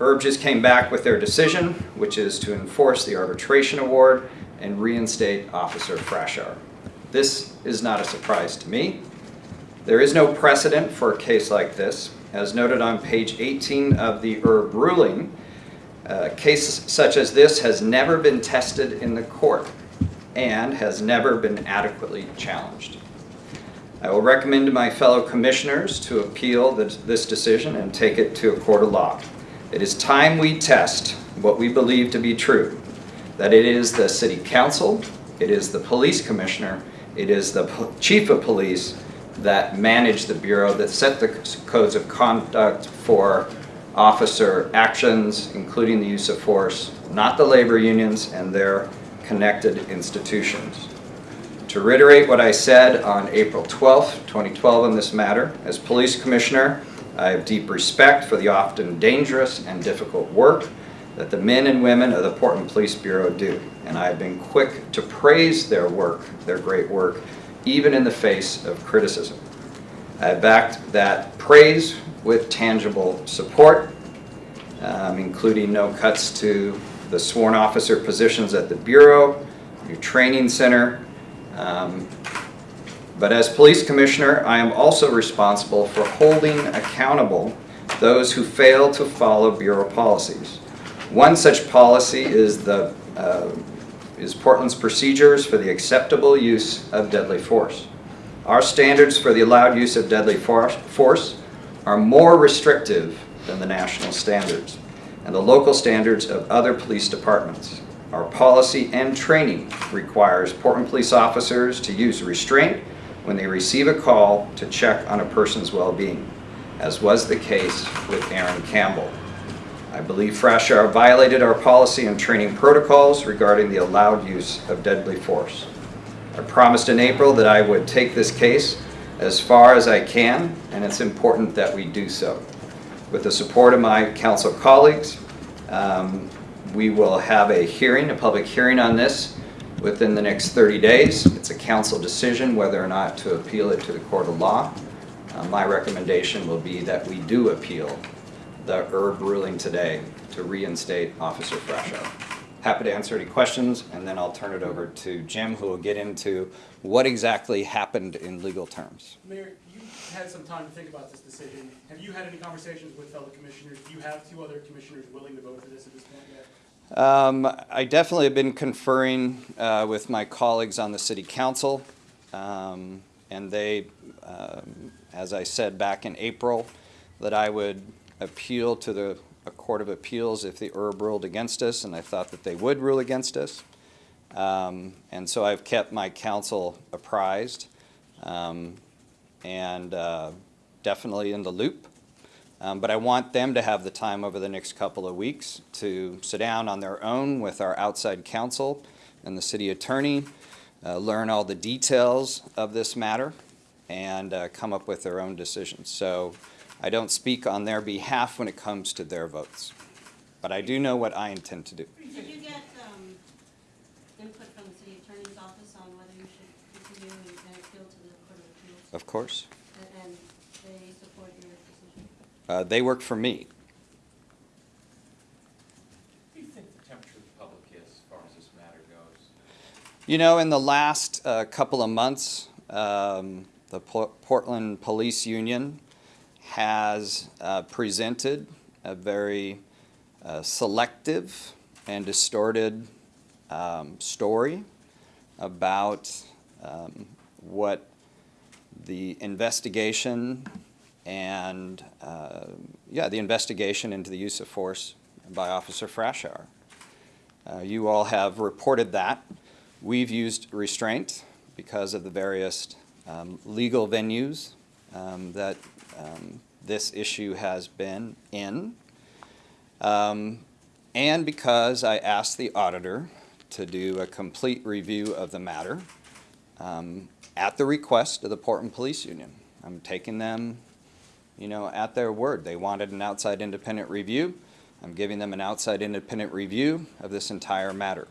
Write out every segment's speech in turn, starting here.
ERB just came back with their decision, which is to enforce the arbitration award and reinstate Officer Frashour. This is not a surprise to me. There is no precedent for a case like this. As noted on page 18 of the ERB ruling, uh, a case such as this has never been tested in the court and has never been adequately challenged. I will recommend to my fellow commissioners to appeal this decision and take it to a court of law. It is time we test what we believe to be true, that it is the city council, it is the police commissioner, it is the chief of police that manage the bureau, that set the codes of conduct for officer actions, including the use of force, not the labor unions and their connected institutions. To reiterate what I said on April 12, 2012 on this matter, as police commissioner, I have deep respect for the often dangerous and difficult work that the men and women of the Portland Police Bureau do. And I have been quick to praise their work, their great work, even in the face of criticism. I have backed that praise with tangible support, um, including no cuts to the sworn officer positions at the Bureau, your training center. Um, But as police commissioner, I am also responsible for holding accountable those who fail to follow Bureau policies. One such policy is the, uh, is Portland's procedures for the acceptable use of deadly force. Our standards for the allowed use of deadly force are more restrictive than the national standards and the local standards of other police departments. Our policy and training requires Portland police officers to use restraint when they receive a call to check on a person's well-being, as was the case with Aaron Campbell. I believe Frashour violated our policy and training protocols regarding the allowed use of deadly force. I promised in April that I would take this case as far as I can, and it's important that we do so. With the support of my council colleagues, um, we will have a hearing, a public hearing on this within the next 30 days. It's a council decision whether or not to appeal it to the court of law. Uh, My recommendation will be that we do appeal the ERB ruling today to reinstate Officer Frashour. Happy to answer any questions, and then I'll turn it over to Jim, who will get into what exactly happened in legal terms. Mayor, you had some time to think about this decision. Have you had any conversations with fellow commissioners? Do you have two other commissioners willing to vote for this at this point yet? Um, I definitely have been conferring uh, with my colleagues on the city council, um, and they, um, as I said back in April, that I would appeal to the Court of Appeals if the ERB ruled against us, and I thought that they would rule against us. Um, And so I've kept my council apprised um, and uh, definitely in the loop. Um, But I want them to have the time over the next couple of weeks to sit down on their own with our outside counsel and the city attorney, uh, learn all the details of this matter, and uh, come up with their own decisions. So I don't speak on their behalf when it comes to their votes. But I do know what I intend to do. Did you get um, input from the city attorney's office on whether you should continue and appeal to the Court of Appeals? Of course. And- And they support your decision? Uh, They work for me. Do you think the temperature of the public is as far as this matter goes? You know, in the last uh, couple of months, um, the Por- Portland Police Union has uh, presented a very uh, selective and distorted um, story about um, what the investigation and, uh, yeah, the investigation into the use of force by Officer Frashour. Uh, You all have reported that. We've used restraint because of the various um, legal venues um, that um, this issue has been in. Um, And because I asked the auditor to do a complete review of the matter um, at the request of the Portland Police Union. I'm taking them, you know, at their word. They wanted an outside independent review. I'm giving them an outside independent review of this entire matter.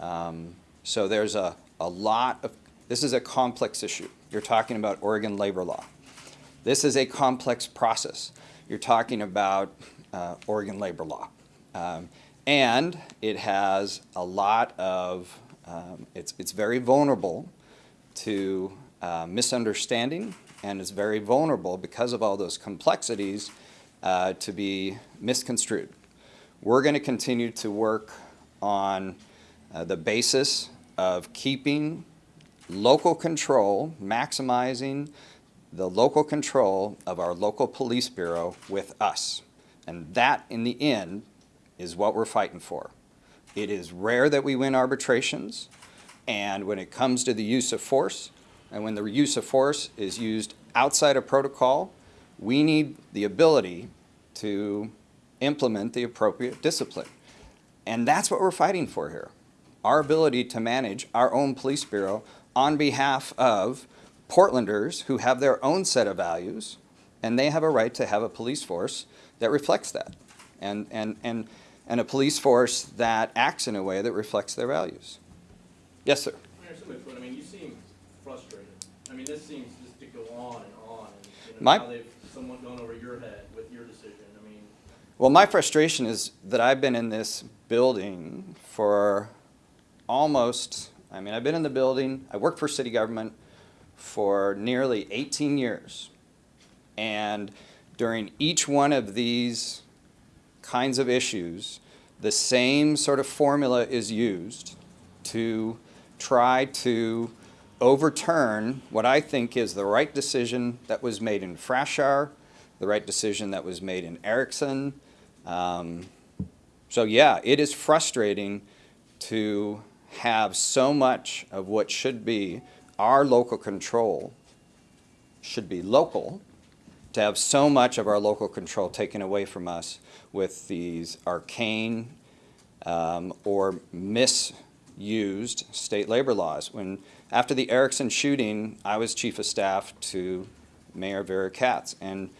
Um, So there's a, a lot of, this is a complex issue. You're talking about Oregon labor law. This is a complex process. You're talking about uh, Oregon labor law. Um, And it has a lot of, um, it's, it's very vulnerable to uh, misunderstanding and is very vulnerable because of all those complexities uh, to be misconstrued. We're going to continue to work on uh, the basis of keeping local control, maximizing the local control of our local police bureau with us. And that, in the end, is what we're fighting for. It is rare that we win arbitrations, and when it comes to the use of force, and when the use of force is used outside of protocol, we need the ability to implement the appropriate discipline. And that's what we're fighting for here. Our ability to manage our own police bureau on behalf of Portlanders who have their own set of values, and they have a right to have a police force that reflects that. And, and, and, and a police force that acts in a way that reflects their values. Yes, sir. Mayor Summitwood, I mean, you seem frustrated. I mean, this seems just to go on and on, and, you know, My- now they've somewhat gone over your head with your decision. I mean, Well, my frustration is that I've been in this building for almost, I mean, I've been in the building, I worked for city government for nearly 18 years. And during each one of these kinds of issues, the same sort of formula is used to try to overturn what I think is the right decision that was made in Frashour, the right decision that was made in Erickson. Um, so yeah, it is frustrating to have so much of what should be our local control should be local, to have so much of our local control taken away from us with these arcane um, or misused state labor laws. When, after the Erickson shooting, I was chief of staff to Mayor Vera Katz, and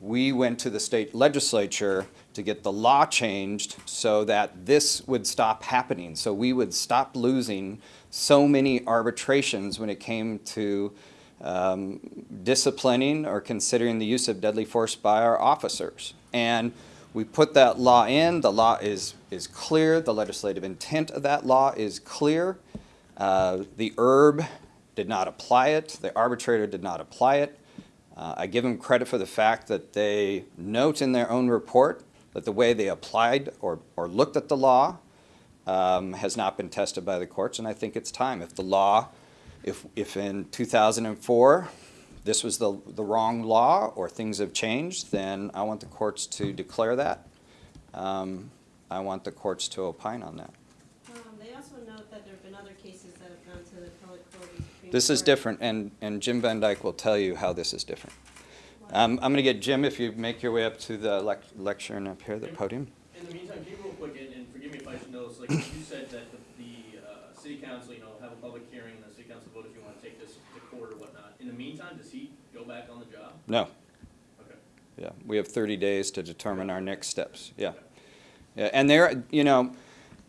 we went to the state legislature to get the law changed so that this would stop happening. So we would stop losing so many arbitrations when it came to um, disciplining or considering the use of deadly force by our officers. And we put that law in, the law is, is clear, the legislative intent of that law is clear. Uh, the ERB did not apply it, the arbitrator did not apply it. Uh, I give them credit for the fact that they note in their own report that the way they applied or, or looked at the law um, has not been tested by the courts, and I think it's time. If the law, if, if in 2004 this was the, the wrong law or things have changed, then I want the courts to declare that. Um, I want the courts to opine on that. Um, they also note that there have been other cases that have gone to the appellate court and Supreme This is different, and, and Jim Van Dyke will tell you how this is different. Um, I'm going to get Jim, if you make your way up to the lec- and up here, the podium. in the meantime, you real quick, and, and forgive me if I should know this, like, you said that the, the, uh, city council, you know, have a public hearing, and the city council vote if you wanna take this to court or whatnot. In the meantime, does he go back on the job? No, Okay. yeah, we have 30 days to determine our next steps, yeah. Yeah, and there, you know,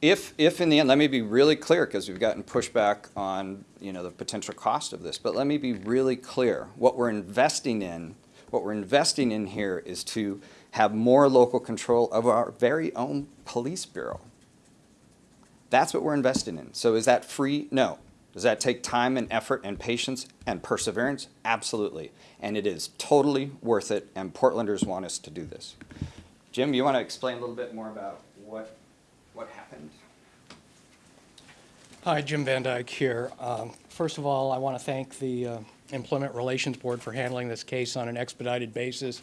if, if in the end, let me be really clear, because we've gotten pushback on, you know, the potential cost of this, but let me be really clear. What we're investing in, what we're investing in here is to have more local control of our very own police bureau. That's what we're investing in. So is that free? No. Does that take time and effort and patience and perseverance? Absolutely. And it is totally worth it, and Portlanders want us to do this. Jim, you want to explain a little bit more about what, what happened? Hi, Jim Van Dyke here. Um, First of all, I want to thank the uh, Employment Relations Board for handling this case on an expedited basis.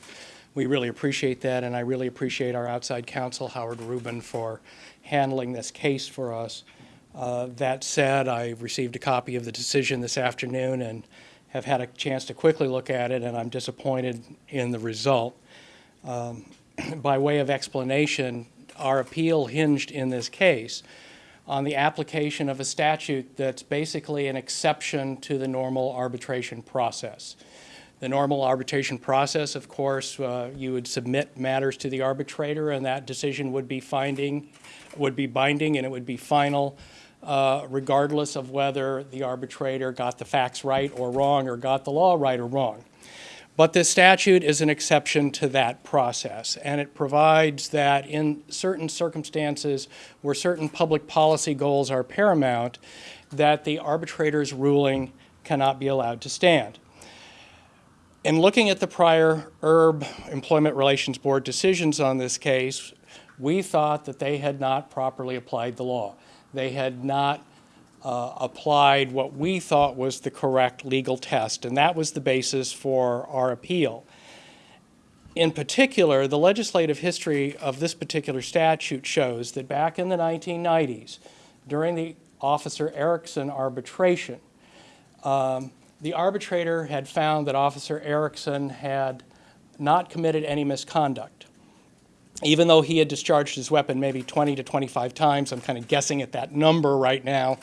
We really appreciate that, and I really appreciate our outside counsel, Howard Rubin, for handling this case for us. Uh, That said, I received a copy of the decision this afternoon and have had a chance to quickly look at it, and I'm disappointed in the result. Um, By way of explanation, our appeal hinged in this case on the application of a statute that's basically an exception to the normal arbitration process. The normal arbitration process, of course, uh, you would submit matters to the arbitrator, and that decision would be finding, would be binding, and it would be final, uh, regardless of whether the arbitrator got the facts right or wrong, or got the law right or wrong. But this statute is an exception to that process, and it provides that in certain circumstances where certain public policy goals are paramount, that the arbitrator's ruling cannot be allowed to stand. In looking at the prior ERB Employment Relations Board decisions on this case, we thought that they had not properly applied the law. They had not uh, applied what we thought was the correct legal test, and that was the basis for our appeal. In particular, the legislative history of this particular statute shows that back in the 1990s, during the Officer Erickson arbitration, um, the arbitrator had found that Officer Erickson had not committed any misconduct. Even though he had discharged his weapon maybe 20 to 25 times, I'm kind of guessing at that number right now.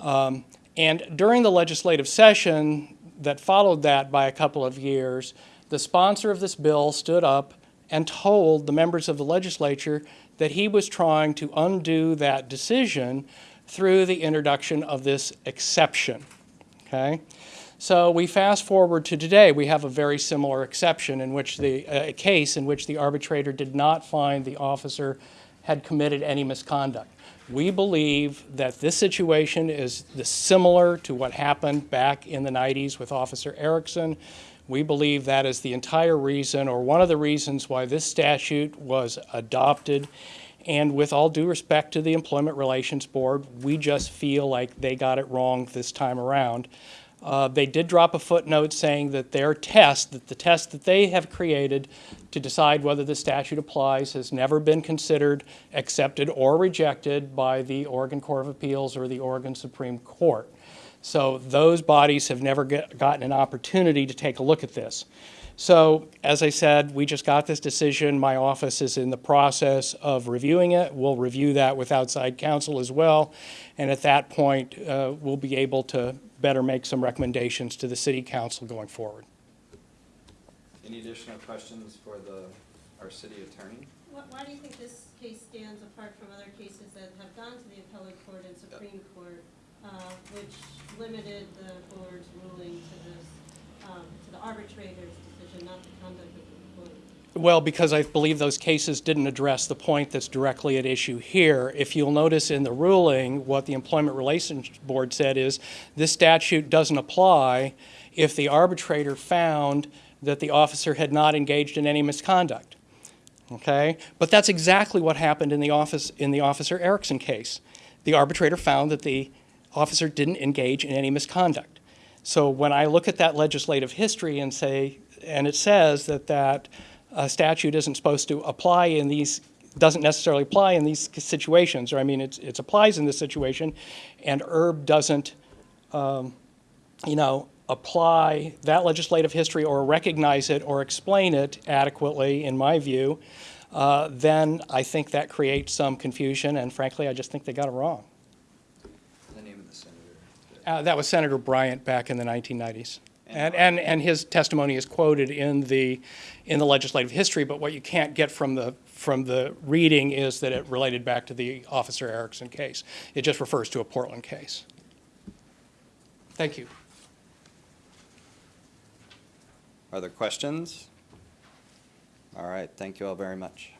Um, and during the legislative session that followed that by a couple of years, the sponsor of this bill stood up and told the members of the legislature that he was trying to undo that decision through the introduction of this exception. Okay? So we fast forward to today, we have a very similar exception in which the, uh, case in which the arbitrator did not find the officer had committed any misconduct. We believe that this situation is similar to what happened back in the 90s with Officer Erickson. We believe that is the entire reason, or one of the reasons why this statute was adopted. And with all due respect to the Employment Relations Board, we just feel like they got it wrong this time around. Uh, They did drop a footnote saying that their test, that the test that they have created to decide whether the statute applies has never been considered, accepted, or rejected by the Oregon Court of Appeals or the Oregon Supreme Court. So those bodies have never get- gotten an opportunity to take a look at this. So, as I said, we just got this decision. My office is in the process of reviewing it. We'll review that with outside counsel as well. And at that point, uh, we'll be able to better make some recommendations to the city council going forward. Any additional questions for the, our city attorney? Why, why do you think this case stands apart from other cases that have gone to the appellate court and Supreme Court, uh, which limited the board's ruling to this, um, to the arbitrator's decision, not the conduct of the board? Well, because I believe those cases didn't address the point that's directly at issue here. If you'll notice in the ruling, what the Employment Relations Board said is, this statute doesn't apply if the arbitrator found that the officer had not engaged in any misconduct. Okay? But that's exactly what happened in the office, in the Officer Erickson case. The arbitrator found that the officer didn't engage in any misconduct. So when I look at that legislative history and say, and it says that that uh, statute isn't supposed to apply in these, doesn't necessarily apply in these situations, or I mean, it's, it applies in this situation, and ERB doesn't, um, you know, apply that legislative history or recognize it or explain it adequately, in my view, uh, then I think that creates some confusion, and frankly, I just think they got it wrong. The name of the. Uh, That was Senator Bryant back in the 1990s. And, and, and his testimony is quoted in the, in the legislative history, but what you can't get from the, from the reading is that it related back to the Officer Erickson case. It just refers to a Portland case. Thank you. Are there questions? All right, thank you all very much.